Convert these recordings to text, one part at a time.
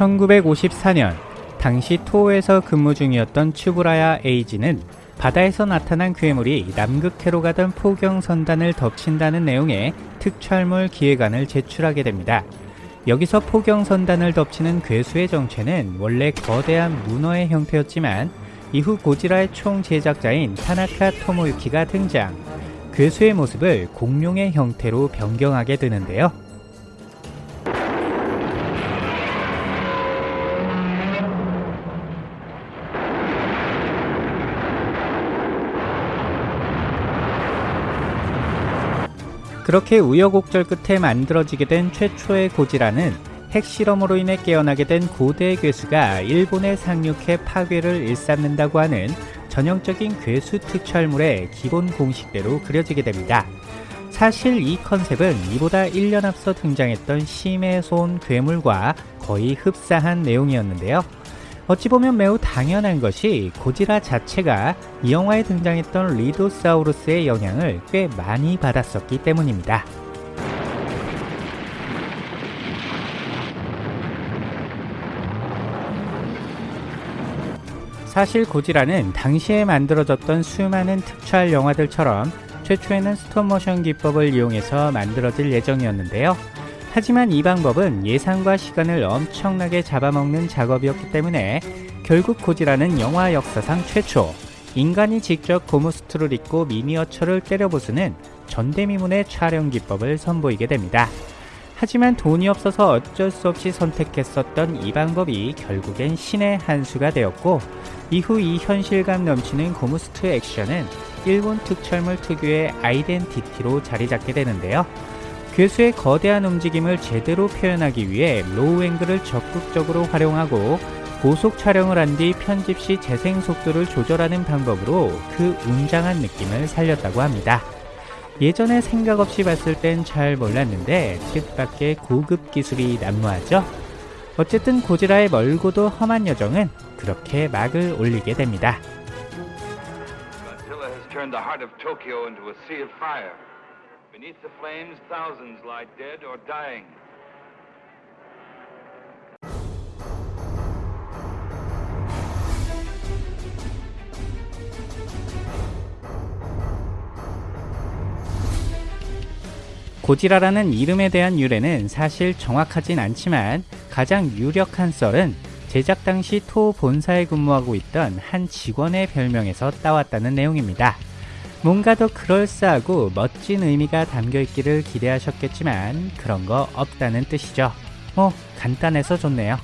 1954년 당시 토호에서 근무 중이었던 츄브라야 에이지는 바다에서 나타난 괴물이 남극해로 가던 포경 선단을 덮친다는 내용의 특촬물 기획안을 제출하게 됩니다. 여기서 포경 선단을 덮치는 괴수의 정체는 원래 거대한 문어의 형태였지만 이후 고지라의 총 제작자인 타나카 토모유키가 등장. 괴수의 모습을 공룡의 형태로 변경하게 되는데요. 그렇게 우여곡절 끝에 만들어지게 된 최초의 고지라는 핵실험으로 인해 깨어나게 된 고대 괴수가 일본에 상륙해 파괴를 일삼는다고 하는 전형적인 괴수 특촬물의 기본 공식대로 그려지게 됩니다. 사실 이 컨셉은 이보다 1년 앞서 등장했던 심해손 괴물과 거의 흡사한 내용이었는데요. 어찌 보면 매우 당연한 것이 고지라 자체가 이 영화에 등장했던 리도사우루스의 영향을 꽤 많이 받았었기 때문입니다. 사실 고지라는 당시에 만들어졌던 수많은 특촬 영화들처럼 최초에는 스톱모션 기법을 이용해서 만들어질 예정이었는데요. 하지만 이 방법은 예산과 시간을 엄청나게 잡아먹는 작업이었기 때문에 결국 고지라는 영화 역사상 최초 인간이 직접 고무 슈트를 입고 미니어처를 때려 부수는 전대미문의 촬영 기법을 선보이게 됩니다. 하지만 돈이 없어서 어쩔 수 없이 선택했었던 이 방법이 결국엔 신의 한 수가 되었고 이후 이 현실감 넘치는 고무 슈트 액션은 일본 특촬물 특유의 아이덴티티로 자리 잡게 되는데요. 괴수의 거대한 움직임을 제대로 표현하기 위해 로우 앵글을 적극적으로 활용하고 고속 촬영을 한 뒤 편집 시 재생 속도를 조절하는 방법으로 그 웅장한 느낌을 살렸다고 합니다. 예전에 생각 없이 봤을 땐 잘 몰랐는데 뜻밖의 고급 기술이 난무하죠. 어쨌든 고지라의 멀고도 험한 여정은 그렇게 막을 올리게 됩니다. Beneath the flames, thousands lie dead or dying. 고지라라는 이름에 대한 유래는 사실 정확하진 않지만 가장 유력한 썰은 제작 당시 토 본사에 근무하고 있던 한 직원의 별명에서 따왔다는 내용입니다. 뭔가 더 그럴싸하고 멋진 의미가 담겨 있기를 기대하셨겠지만 그런 거 없다는 뜻이죠. 뭐 간단해서 좋네요.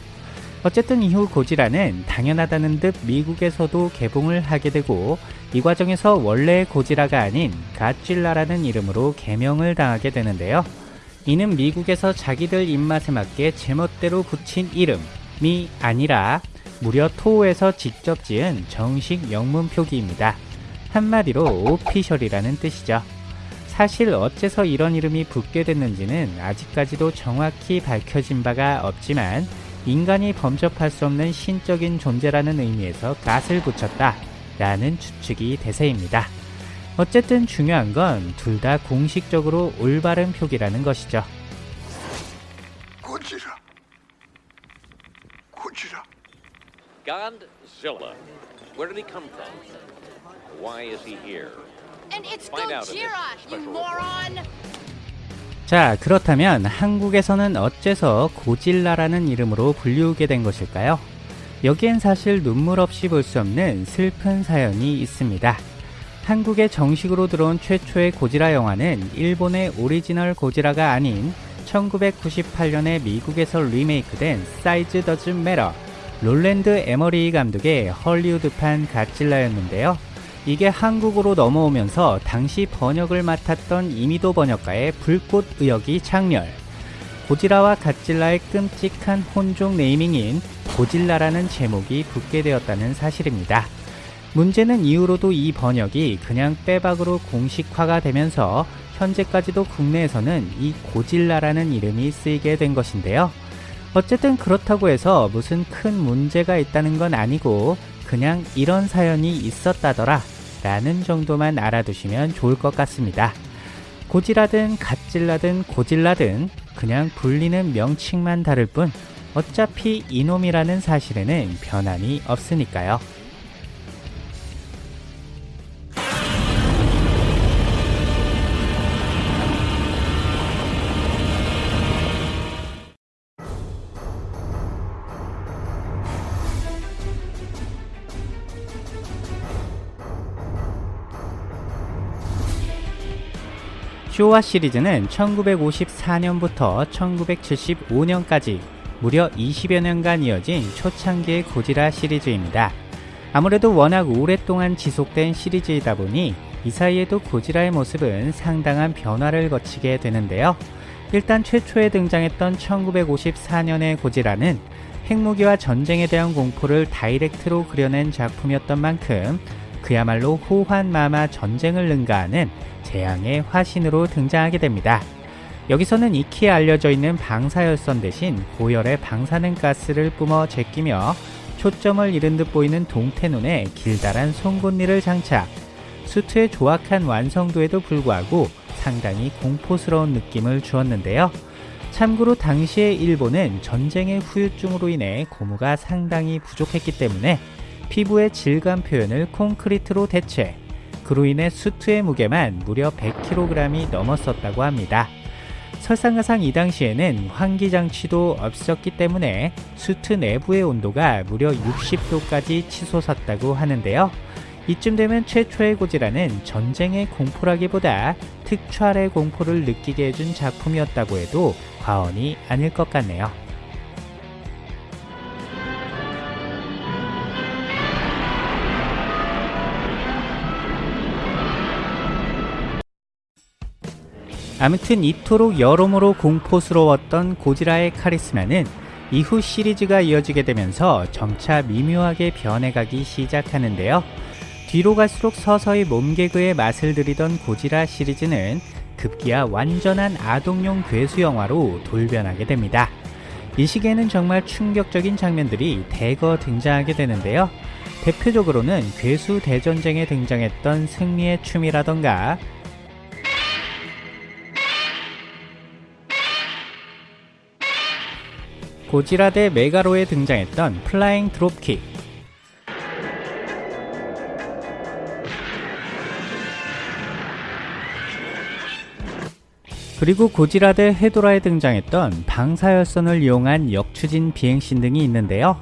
어쨌든 이후 고지라는 당연하다는 듯 미국에서도 개봉을 하게 되고 이 과정에서 원래 고지라가 아닌 가찔라라는 이름으로 개명을 당하게 되는데요. 이는 미국에서 자기들 입맛에 맞게 제멋대로 붙인 이름이 아니라 무려 토호에서 직접 지은 정식 영문 표기입니다. 한마디로 오피셜이라는 뜻이죠. 사실 어째서 이런 이름이 붙게 됐는지는 아직까지도 정확히 밝혀진 바가 없지만 인간이 범접할 수 없는 신적인 존재라는 의미에서 갓을 붙였다 라는 추측이 대세입니다. 어쨌든 중요한 건 둘 다 공식적으로 올바른 표기라는 것이죠. 고지라. 고지라. Godzilla. Where did he come from? Why is he here? And it's Gojira, you moron! 자, 그렇다면 한국에서는 어째서 고질라라는 이름으로 불리우게 된 것일까요? 여기엔 사실 눈물 없이 볼 수 없는 슬픈 사연이 있습니다. 한국에 정식으로 들어온 최초의 고지라 영화는 일본의 오리지널 고지라가 아닌 1998년에 미국에서 리메이크된 Size Does Matter 롤랜드 에머리히 감독의 헐리우드판 Godzilla였는데요. 이게 한국으로 넘어오면서 당시 번역을 맡았던 이미도 번역가의 불꽃 의역이 작렬. 고지라와 갓질라의 끔찍한 혼종 네이밍인 고질라라는 제목이 붙게 되었다는 사실입니다. 문제는 이후로도 이 번역이 그냥 빼박으로 공식화가 되면서 현재까지도 국내에서는 이 고질라라는 이름이 쓰이게 된 것인데요. 어쨌든 그렇다고 해서 무슨 큰 문제가 있다는 건 아니고 그냥 이런 사연이 있었다더라 라는 정도만 알아두시면 좋을 것 같습니다. 고지라든 갓질라든 고질라든 그냥 불리는 명칭만 다를 뿐 어차피 이놈이라는 사실에는 변함이 없으니까요. 쇼와 시리즈는 1954년부터 1975년까지 무려 20여 년간 이어진 초창기의 고지라 시리즈입니다. 아무래도 워낙 오랫동안 지속된 시리즈이다 보니 이 사이에도 고지라의 모습은 상당한 변화를 거치게 되는데요. 일단 최초에 등장했던 1954년의 고지라는 핵무기와 전쟁에 대한 공포를 다이렉트로 그려낸 작품이었던 만큼 그야말로 호환마마 전쟁을 능가하는 재앙의 화신으로 등장하게 됩니다. 여기서는 익히 알려져 있는 방사열선 대신 고열의 방사능 가스를 뿜어 제끼며 초점을 잃은 듯 보이는 동태눈에 길다란 송곳니를 장착. 수트의 조악한 완성도에도 불구하고 상당히 공포스러운 느낌을 주었는데요. 참고로 당시의 일본은 전쟁의 후유증으로 인해 고무가 상당히 부족했기 때문에 피부의 질감 표현을 콘크리트로 대체, 그로 인해 수트의 무게만 무려 100kg이 넘었었다고 합니다. 설상가상 이 당시에는 환기장치도 없었기 때문에 수트 내부의 온도가 무려 60도까지 치솟았다고 하는데요. 이쯤 되면 최초의 고지라는 전쟁의 공포라기보다 특촬의 공포를 느끼게 해준 작품이었다고 해도 과언이 아닐 것 같네요. 아무튼 이토록 여러모로 공포스러웠던 고지라의 카리스마는 이후 시리즈가 이어지게 되면서 점차 미묘하게 변해가기 시작하는데요. 뒤로 갈수록 서서히 몸개그의 맛을 들이던 고지라 시리즈는 급기야 완전한 아동용 괴수 영화로 돌변하게 됩니다. 이 시기에는 정말 충격적인 장면들이 대거 등장하게 되는데요. 대표적으로는 괴수 대전쟁에 등장했던 승리의 춤이라던가 고지라 대 메가로에 등장했던 플라잉 드롭킥 그리고 고지라 대 헤도라에 등장했던 방사열선을 이용한 역추진 비행신 등이 있는데요.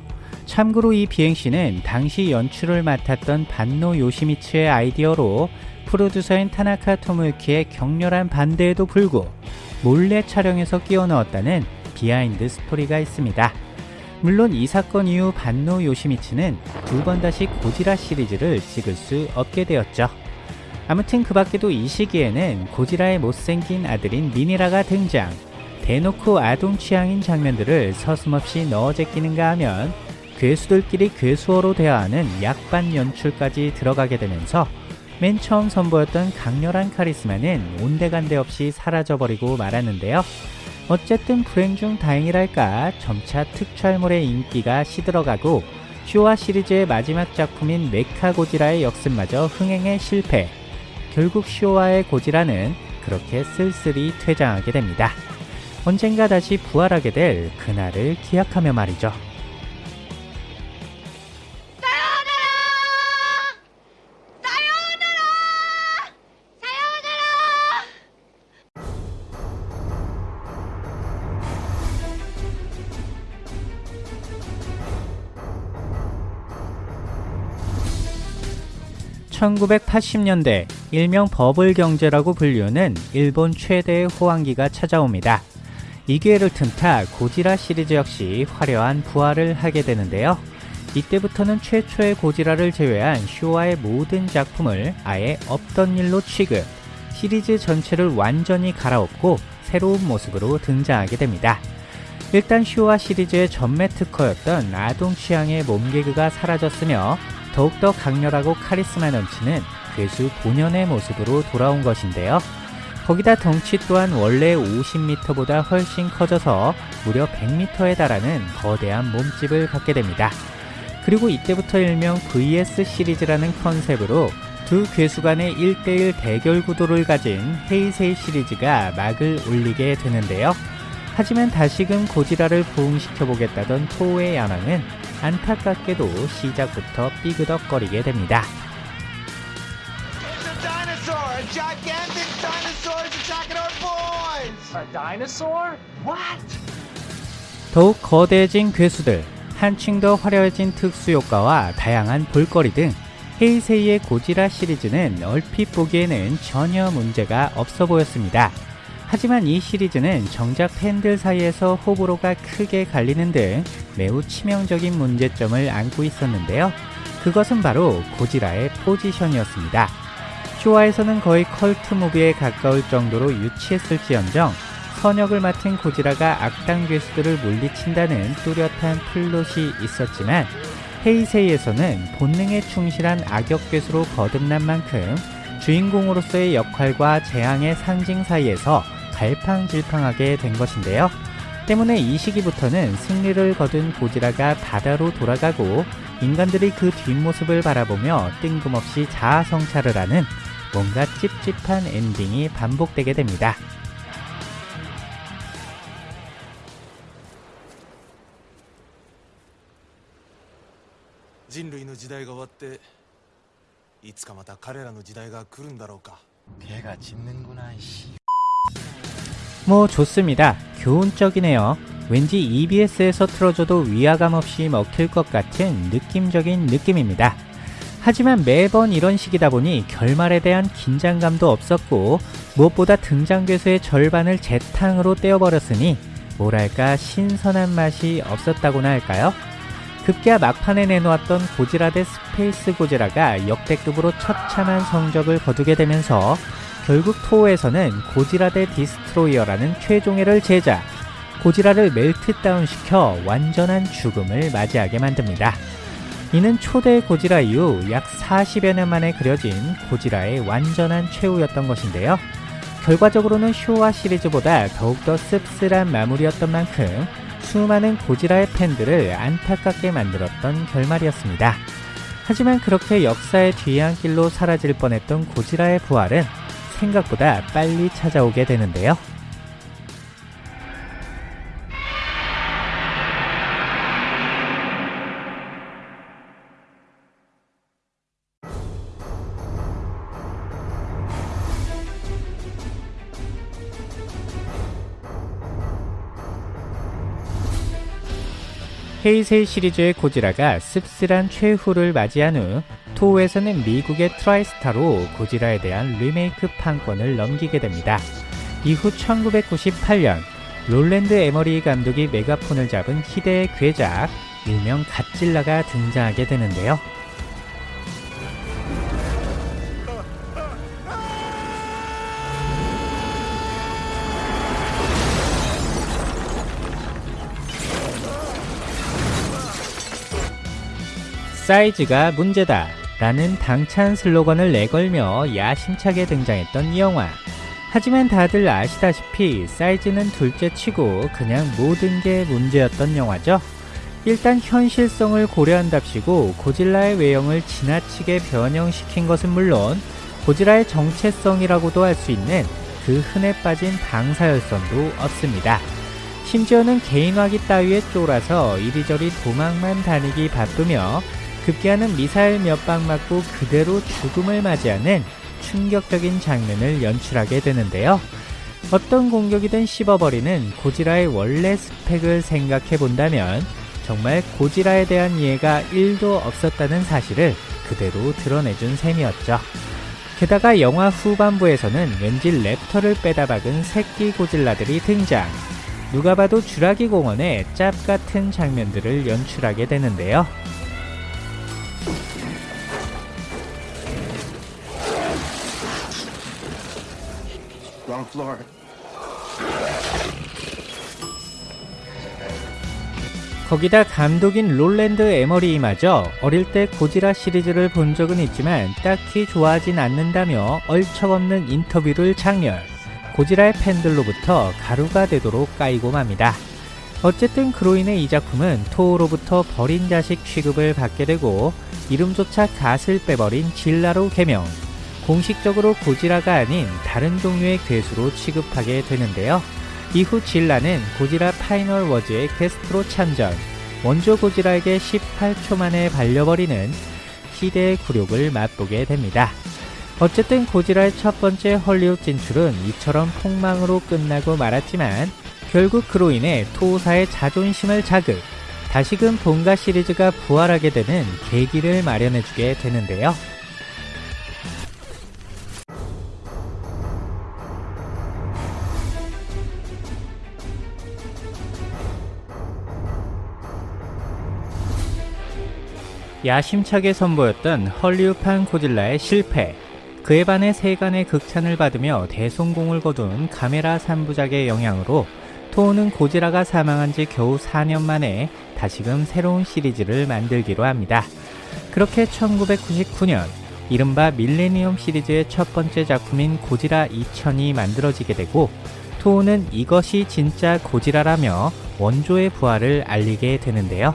참고로 이 비행신은 당시 연출을 맡았던 반노 요시미츠의 아이디어로 프로듀서인 타나카 토모유키의 격렬한 반대에도 불구 몰래 촬영해서 끼워 넣었다는 비하인드 스토리가 있습니다. 물론 이 사건 이후 반노 요시미츠는 두 번 다시 고지라 시리즈를 찍을 수 없게 되었죠. 아무튼 그 밖에도 이 시기에는 고지라의 못생긴 아들인 미니라가 등장. 대놓고 아동 취향인 장면들을 서슴없이 넣어 제끼는가 하면 괴수들끼리 괴수어로 대화하는 약 빤 연출까지 들어가게 되면서 맨 처음 선보였던 강렬한 카리스마는 온데간데 없이 사라져버리고 말았는데요. 어쨌든 불행 중 다행이랄까 점차 특촬물의 인기가 시들어가고 쇼와 시리즈의 마지막 작품인 메카 고지라의 역습마저 흥행에 실패. 결국 쇼와의 고지라는 그렇게 쓸쓸히 퇴장하게 됩니다. 언젠가 다시 부활하게 될 그날을 기약하며 말이죠. 1980년대 일명 버블 경제라고 불리우는 일본 최대의 호황기가 찾아옵니다. 이 기회를 틈타 고지라 시리즈 역시 화려한 부활을 하게 되는데요. 이때부터는 최초의 고지라를 제외한 쇼와의 모든 작품을 아예 없던 일로 취급, 시리즈 전체를 완전히 갈아엎고 새로운 모습으로 등장하게 됩니다. 일단 쇼와 시리즈의 전매 특허였던 아동 취향의 몸개그가 사라졌으며 더욱더 강렬하고 카리스마 넘치는 괴수 본연의 모습으로 돌아온 것인데요. 거기다 덩치 또한 원래 50m보다 훨씬 커져서 무려 100m에 달하는 거대한 몸집을 갖게 됩니다. 그리고 이때부터 일명 VS 시리즈라는 컨셉으로 두 괴수 간의 1대1 대결 구도를 가진 헤이세이 시리즈가 막을 올리게 되는데요. 하지만 다시금 고지라를 부흥시켜보겠다던 토우의 야망은 안타깝게도 시작부터 삐그덕거리게 됩니다. 더욱 거대해진 괴수들, 한층 더 화려해진 특수효과와 다양한 볼거리 등 헤이세이의 고지라 시리즈는 얼핏 보기에는 전혀 문제가 없어 보였습니다. 하지만 이 시리즈는 정작 팬들 사이에서 호불호가 크게 갈리는 등 매우 치명적인 문제점을 안고 있었는데요. 그것은 바로 고지라의 포지션이었습니다. 쇼와에서는 거의 컬트 무비에 가까울 정도로 유치했을지언정 선역을 맡은 고지라가 악당 괴수들을 물리친다는 뚜렷한 플롯이 있었지만 헤이세이에서는 본능에 충실한 악역 괴수로 거듭난 만큼 주인공으로서의 역할과 재앙의 상징 사이에서 갈팡질팡하게 된 것인데요. 때문에 이 시기부터는 승리를 거둔 고지라가 바다로 돌아가고 인간들이 그 뒷모습을 바라보며 뜬금없이 자아성찰을 하는 뭔가 찝찝한 엔딩이 반복되게 됩니다. 人類の時代が終わっていつかまた彼らの時代が来るんだろうか 걔가 짖는구나 이씨 뭐 좋습니다. 교훈적이네요. 왠지 EBS에서 틀어줘도 위화감 없이 먹힐 것 같은 느낌적인 느낌입니다. 하지만 매번 이런 식이다 보니 결말에 대한 긴장감도 없었고 무엇보다 등장 괴수의 절반을 재탕으로 때워버렸으니 뭐랄까 신선한 맛이 없었다고나 할까요? 급기야 막판에 내놓았던 고지라 대 스페이스 고지라가 역대급으로 처참한 성적을 거두게 되면서 결국 토호에서는 고지라 대 디스트로이어라는 최종회를 제작 고지라를 멜트다운 시켜 완전한 죽음을 맞이하게 만듭니다. 이는 초대 고지라 이후 약 40여 년 만에 그려진 고지라의 완전한 최후였던 것인데요. 결과적으로는 쇼와 시리즈보다 더욱더 씁쓸한 마무리였던 만큼 수많은 고지라의 팬들을 안타깝게 만들었던 결말이었습니다. 하지만 그렇게 역사의 뒤안길로 사라질 뻔했던 고지라의 부활은 생각보다 빨리 찾아오게 되는데요. 헤이세이 시리즈의 고지라가 씁쓸한 최후를 맞이한 후 토호에서는 미국의 트라이스타로 고지라에 대한 리메이크 판권을 넘기게 됩니다. 이후 1998년 롤랜드 에머리히 감독이 메가폰을 잡은 희대의 괴작 일명 갓질라가 등장하게 되는데요. 사이즈가 문제다 라는 당찬 슬로건을 내걸며 야심차게 등장했던 이 영화. 하지만 다들 아시다시피 사이즈는 둘째 치고 그냥 모든 게 문제였던 영화죠. 일단 현실성을 고려한답시고 고질라의 외형을 지나치게 변형시킨 것은 물론 고질라의 정체성이라고도 할 수 있는 그 흔해 빠진 방사열선도 없습니다. 심지어는 개인화기 따위에 쫄아서 이리저리 도망만 다니기 바쁘며 급기야는 미사일 몇 방 맞고 그대로 죽음을 맞이하는 충격적인 장면을 연출하게 되는데요. 어떤 공격이든 씹어버리는 고지라의 원래 스펙을 생각해 본다면 정말 고지라에 대한 이해가 1도 없었다는 사실을 그대로 드러내준 셈이었죠. 게다가 영화 후반부에서는 왠지 랩터를 빼다 박은 새끼 고질라들이 등장. 누가 봐도 주라기 공원의 짭 같은 장면들을 연출하게 되는데요. 거기다 감독인 롤랜드 에머리히마저 어릴 때 고지라 시리즈를 본 적은 있지만 딱히 좋아하진 않는다며 얼척없는 인터뷰를 작렬. 고지라의 팬들로부터 가루가 되도록 까이고 맙니다. 어쨌든 그로 인해 이 작품은 토호로부터 버린 자식 취급을 받게 되고 이름조차 God을 빼버린 질라로 개명. 공식적으로 고지라가 아닌 다른 종류의 괴수로 취급하게 되는데요. 이후 질라는 고지라 파이널 워즈의 게스트로 참전, 원조 고지라에게 18초 만에 발려버리는 희대의 굴욕을 맛보게 됩니다. 어쨌든 고지라의 첫 번째 헐리우드 진출은 이처럼 폭망으로 끝나고 말았지만 결국 그로 인해 토호사의 자존심을 자극, 다시금 본가 시리즈가 부활하게 되는 계기를 마련해주게 되는데요. 야심차게 선보였던 헐리우드판 고질라의 실패, 그에 반해 세간의 극찬을 받으며 대성공을 거둔 카메라 3부작의 영향으로 토우는 고지라가 사망한 지 겨우 4년 만에 다시금 새로운 시리즈를 만들기로 합니다. 그렇게 1999년 이른바 밀레니엄 시리즈의 첫 번째 작품인 고지라 2000이 만들어지게 되고 토우는 이것이 진짜 고지라라며 원조의 부활을 알리게 되는데요.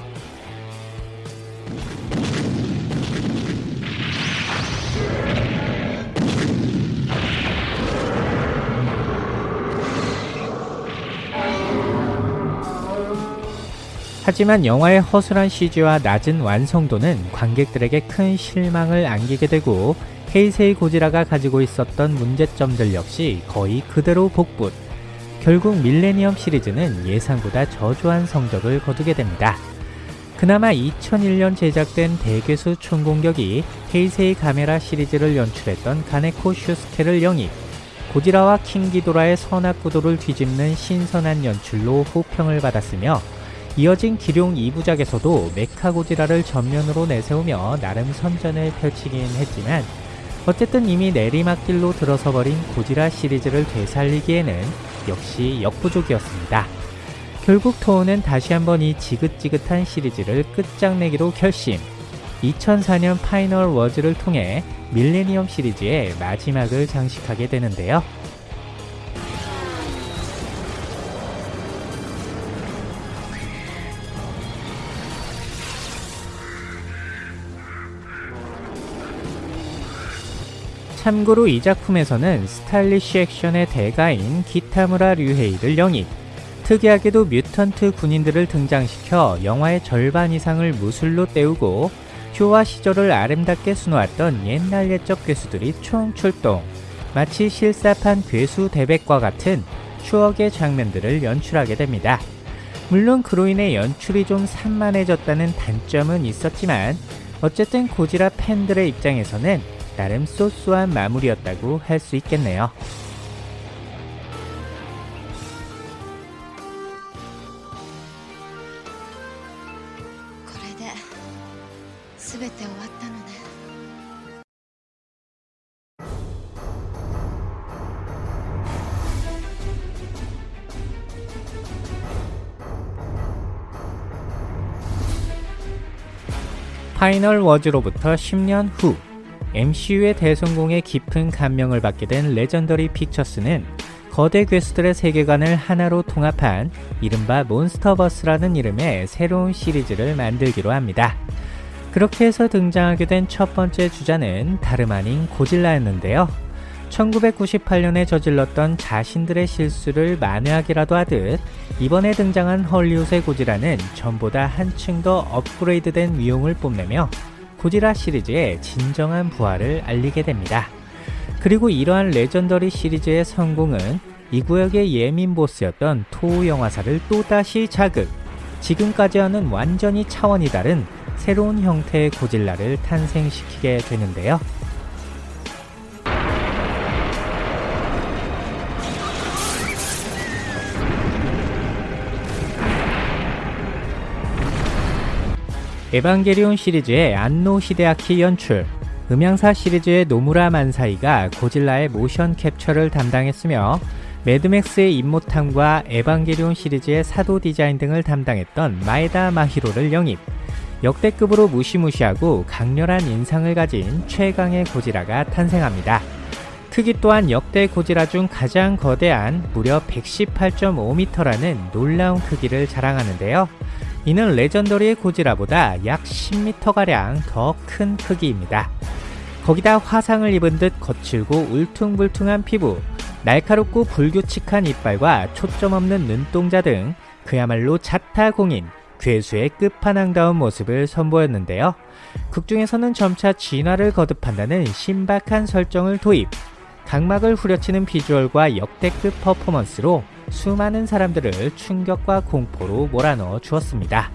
하지만 영화의 허술한 CG와 낮은 완성도는 관객들에게 큰 실망을 안기게 되고 헤이세이 고지라가 가지고 있었던 문제점들 역시 거의 그대로 복붙. 결국 밀레니엄 시리즈는 예상보다 저조한 성적을 거두게 됩니다. 그나마 2001년 제작된 대괴수 총공격이 헤이세이 카메라 시리즈를 연출했던 가네코 슈스케를 영입, 고지라와 킹기도라의 선악구도를 뒤집는 신선한 연출로 호평을 받았으며 이어진 기룡 2부작에서도 메카고지라를 전면으로 내세우며 나름 선전을 펼치긴 했지만 어쨌든 이미 내리막길로 들어서 버린 고지라 시리즈를 되살리기에는 역시 역부족이었습니다. 결국 토호는 다시 한번 이 지긋지긋한 시리즈를 끝장내기로 결심 2004년 파이널 워즈를 통해 밀레니엄 시리즈의 마지막을 장식하게 되는데요. 참고로 이 작품에서는 스타일리쉬 액션의 대가인 기타무라 류헤이를 영입, 특이하게도 뮤턴트 군인들을 등장시켜 영화의 절반 이상을 무술로 때우고 휴화 시절을 아름답게 수놓았던 옛날 옛적 괴수들이 총출동, 마치 실사판 괴수 대백과 같은 추억의 장면들을 연출하게 됩니다. 물론 그로 인해 연출이 좀 산만해졌다는 단점은 있었지만 어쨌든 고지라 팬들의 입장에서는 나름 소소한 마무리였다고 할 수 있겠네요. 파이널 워즈로부터 10년 후 MCU의 대성공에 깊은 감명을 받게 된 레전더리 픽처스는 거대 괴수들의 세계관을 하나로 통합한 이른바 몬스터버스라는 이름의 새로운 시리즈를 만들기로 합니다. 그렇게 해서 등장하게 된 첫 번째 주자는 다름 아닌 고질라였는데요. 1998년에 저질렀던 자신들의 실수를 만회하기라도 하듯 이번에 등장한 헐리우드의 고질라는 전보다 한층 더 업그레이드된 위용을 뽐내며 고지라 시리즈의 진정한 부활을 알리게 됩니다. 그리고 이러한 레전더리 시리즈의 성공은 이 구역의 예민 보스였던 토우 영화사를 또다시 자극, 지금까지와는 완전히 차원이 다른 새로운 형태의 고질라를 탄생시키게 되는데요. 에반게리온 시리즈의 안노 히데아키 연출, 음양사 시리즈의 노무라 만사이가 고질라의 모션 캡처를 담당했으며 매드맥스의 임모탄과 에반게리온 시리즈의 사도 디자인 등을 담당했던 마에다 마히로를 영입 역대급으로 무시무시하고 강렬한 인상을 가진 최강의 고지라가 탄생합니다. 크기 또한 역대 고지라 중 가장 거대한 무려 118.5m라는 놀라운 크기를 자랑하는데요. 이는 레전더리의 고지라보다 약 10m가량 더 큰 크기입니다. 거기다 화상을 입은 듯 거칠고 울퉁불퉁한 피부, 날카롭고 불규칙한 이빨과 초점 없는 눈동자 등 그야말로 자타공인 괴수의 끝판왕다운 모습을 선보였는데요. 극중에서는 점차 진화를 거듭한다는 신박한 설정을 도입, 각막을 후려치는 비주얼과 역대급 퍼포먼스로 수많은 사람들을 충격과 공포로 몰아넣어 주었습니다.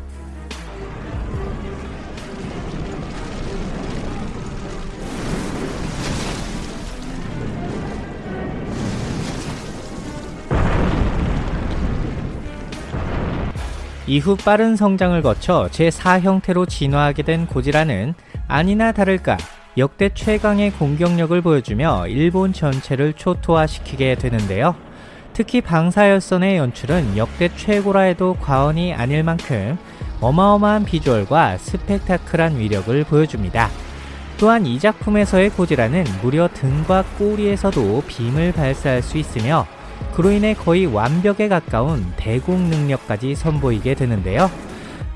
이후 빠른 성장을 거쳐 제4 형태로 진화하게 된 고지라는 아니나 다를까 역대 최강의 공격력을 보여주며 일본 전체를 초토화시키게 되는데요. 특히 방사열선의 연출은 역대 최고라 해도 과언이 아닐 만큼 어마어마한 비주얼과 스펙타클한 위력을 보여줍니다. 또한 이 작품에서의 고지라는 무려 등과 꼬리에서도 빔을 발사할 수 있으며 그로 인해 거의 완벽에 가까운 대공 능력까지 선보이게 되는데요.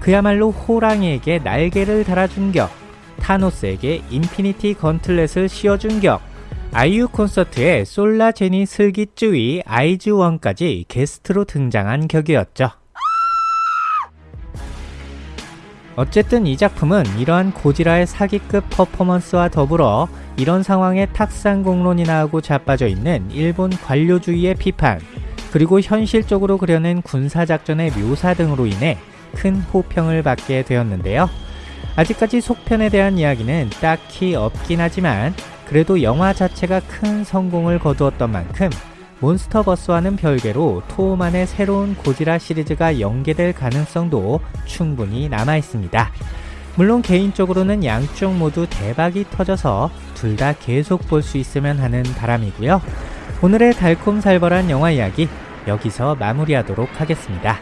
그야말로 호랑이에게 날개를 달아준 격, 타노스에게 인피니티 건틀렛을 씌워준 격, 아이유 콘서트에 솔라 제니 슬기쭈이 아이즈원까지 게스트로 등장한 격이었죠. 어쨌든 이 작품은 이러한 고지라의 사기급 퍼포먼스와 더불어 이런 상황에 탁상공론이나 하고 자빠져 있는 일본 관료주의의 비판, 그리고 현실적으로 그려낸 군사작전의 묘사 등으로 인해 큰 호평을 받게 되었는데요. 아직까지 속편에 대한 이야기는 딱히 없긴 하지만 그래도 영화 자체가 큰 성공을 거두었던 만큼 몬스터버스와는 별개로 토우만의 새로운 고지라 시리즈가 연계될 가능성도 충분히 남아 있습니다. 물론 개인적으로는 양쪽 모두 대박이 터져서 둘 다 계속 볼 수 있으면 하는 바람이고요. 오늘의 달콤살벌한 영화 이야기 여기서 마무리하도록 하겠습니다.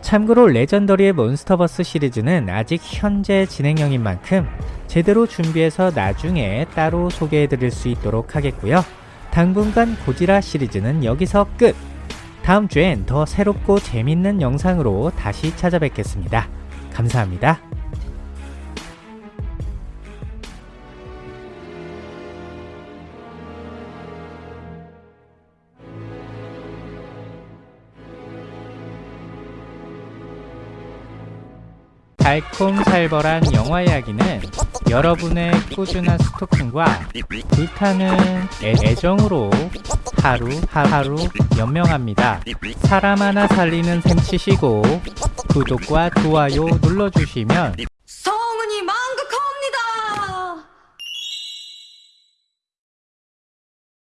참고로 레전더리의 몬스터버스 시리즈는 아직 현재 진행형인 만큼 제대로 준비해서 나중에 따로 소개해드릴 수 있도록 하겠고요. 당분간 고지라 시리즈는 여기서 끝! 다음 주엔 더 새롭고 재밌는 영상으로 다시 찾아뵙겠습니다. 감사합니다. 달콤살벌한 영화 이야기는 여러분의 꾸준한 스토킹과 불타는 애, 애정으로 하루 하루 연명합니다. 사람 하나 살리는 셈 치시고 구독과 좋아요 눌러주시면